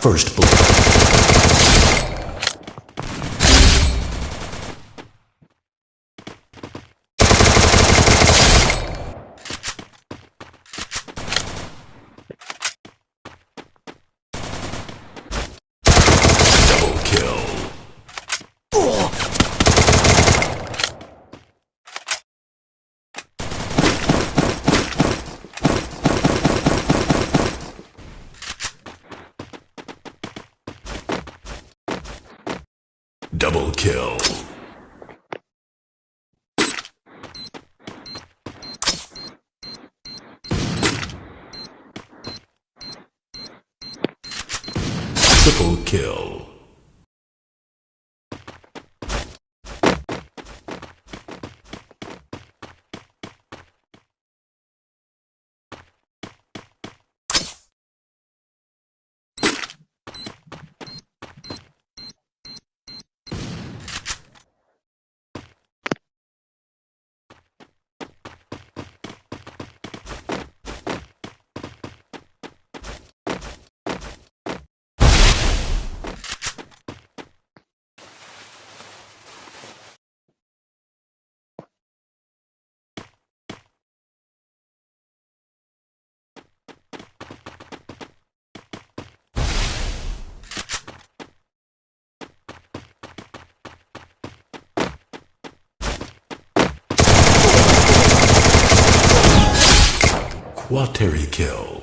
First Blood. Double kill. Triple kill. Quateri kill.